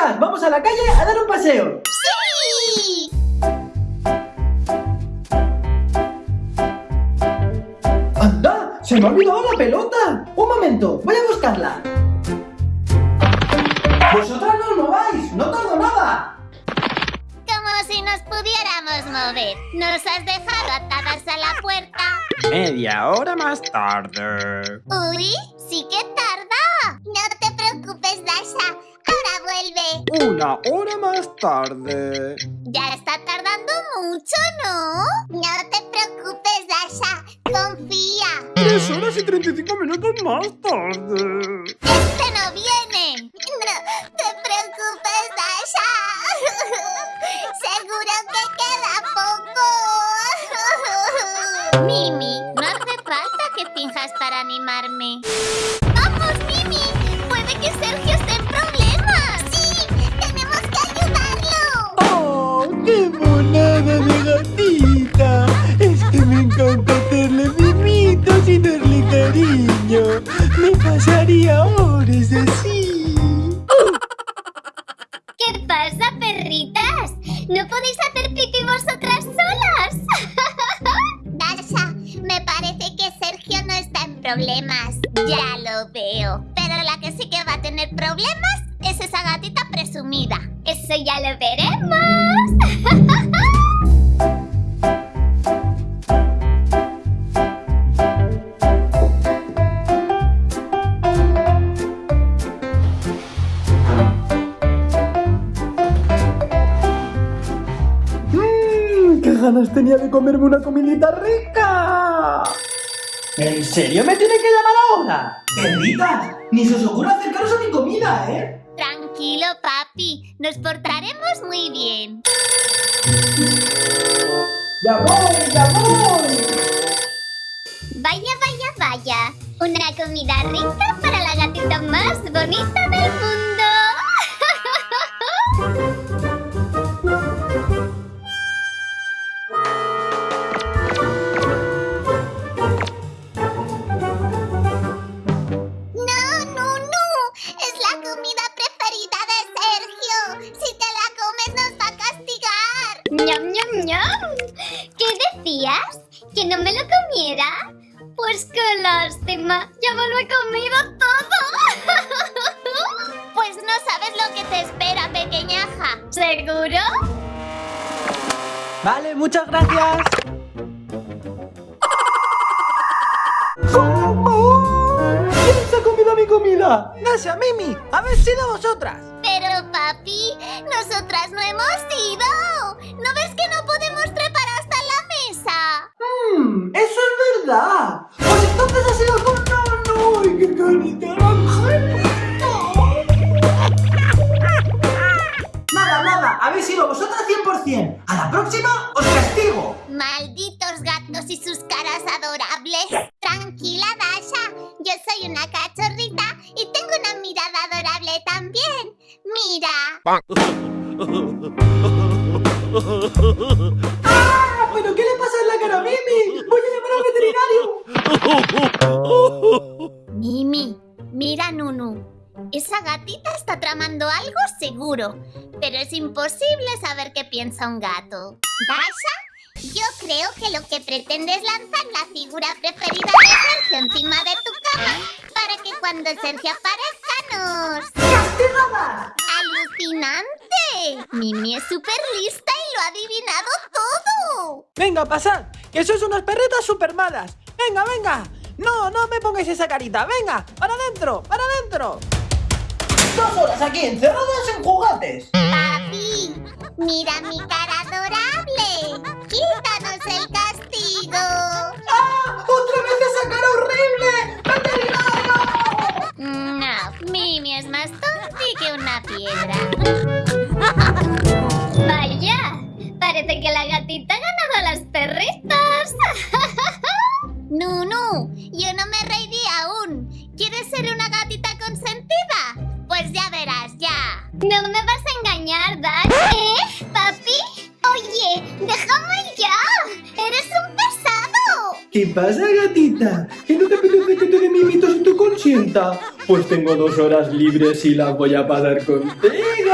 chicas, vamos a la calle a dar un paseo. ¡Sí! ¡Anda! ¡Se me ha olvidado la pelota! Un momento, voy a buscarla. ¡Vosotras no os mováis! ¡No tardo nada! Como si nos pudiéramos mover. Nos has dejado atadas a la puerta. Media hora más tarde. Uy, sí que tarda. No te vuelve. Una hora más tarde. Ya está tardando mucho, ¿no? No te preocupes, Dasha. Confía. Tres horas y 35 minutos más tarde. Este no viene. No te preocupes, Dasha. Seguro que queda poco. Mimi, no hace falta que finjas para animarme. ¡Vamos, Mimi! Puede que Sergio cariño. Me pasaría horas así. ¿Qué pasa, perritas? ¿No podéis hacer pipí vosotras solas? Dasha, me parece que Sergio no está en problemas. Ya lo veo. Pero la que sí que va a tener problemas es esa gatita presumida. Eso ya lo veremos. ganas tenía de comerme una comidita rica! ¿En serio me tiene que llamar ahora? ¡Perritas! Ni se os ocurra acercaros a mi comida, ¿eh? Tranquilo, papi. Nos portaremos muy bien. ¡Ya voy, ya voy! Vaya, vaya, vaya. Una comida rica para la gatita más bonita del mundo. ¿Qué decías? ¿Que no me lo comiera? Pues qué lástima. Ya me lo he comido todo. pues no sabes lo que te espera, pequeñaja. ¿Seguro? Vale, muchas gracias. ¿Quién se ha comido mi comida? Gracias, Mimi. Habéis sido vosotras. Pero papi, nosotras no hemos Nada, nada, habéis sido vosotras 100%. A la próxima os castigo. Malditos gatos y sus caras adorables. Tranquila, Dasha. Yo soy una cachorrita y tengo una mirada adorable también. Mira. ¡Ah! ¿Pero qué le pasa en la cara a Mimi? ¡Voy a llamar al veterinario! Nunu. Esa gatita está tramando algo seguro, pero es imposible saber qué piensa un gato. Dasha, yo creo que lo que pretende es lanzar la figura preferida de Sergio encima de tu cama para que cuando Sergio aparezca nos... ¡Castigada! ¡Alucinante! Mimi es súper lista y lo ha adivinado todo. Venga, pasad, que sois unas perretas super malas. Venga, venga. No, no me pongáis esa carita. Venga, para adentro, para adentro. Dos horas aquí encerradas en juguetes. Papi, mira mi cara adorable. Quítanos el castigo. ¡Ah! ¡Otra vez esa cara horrible! ¡Veterinario! No, Mimi es más tonti que una piedra. Vaya, parece que la gatita ¿Quieres ser una gatita consentida? Pues ya verás, ya. No me vas a engañar, Dash. ¿Eh, papi? Oye, déjame ya. Eres un pesado. ¿Qué pasa, gatita? ¿Que no te apetece que te dé mimitos y tu consienta? Pues tengo dos horas libres y las voy a pasar contigo.